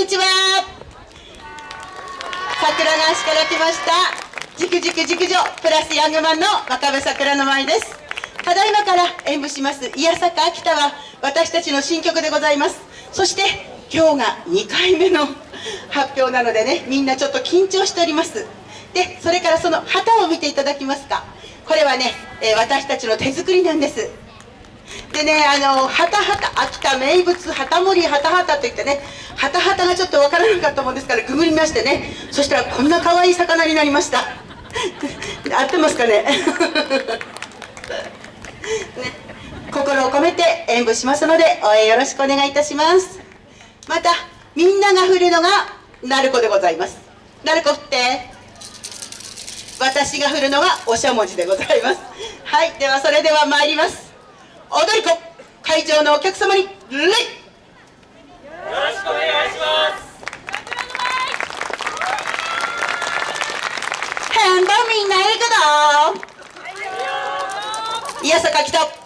にちは。桜川市から来ました。じくじく熟女プラスヤングマンの若部桜の舞です。ただいまから演舞します「いやさか秋田」は私たちの新曲でございます。そして今日が2回目の発表なのでねみんなちょっと緊張しております。でそれからその旗を見ていただきますか。これはね、えー、私たちの手作りなんです。でねあのはたはた秋田名物旗盛りはたはたといってねはたはたがちょっとわからなかったもんですからググりましてね。そしたらこんな可愛い魚になりました。合ってますかね？ね。心を込めて演舞しますので応援よろしくお願いいたします。またみんなが振るのが鳴子でございます。鳴子振って。私が振るのがおしゃもじでございます。はい。ではそれでは参ります。踊り子会場のお客様に礼！ろしくお願いします。変動みんないるけどいやさか来た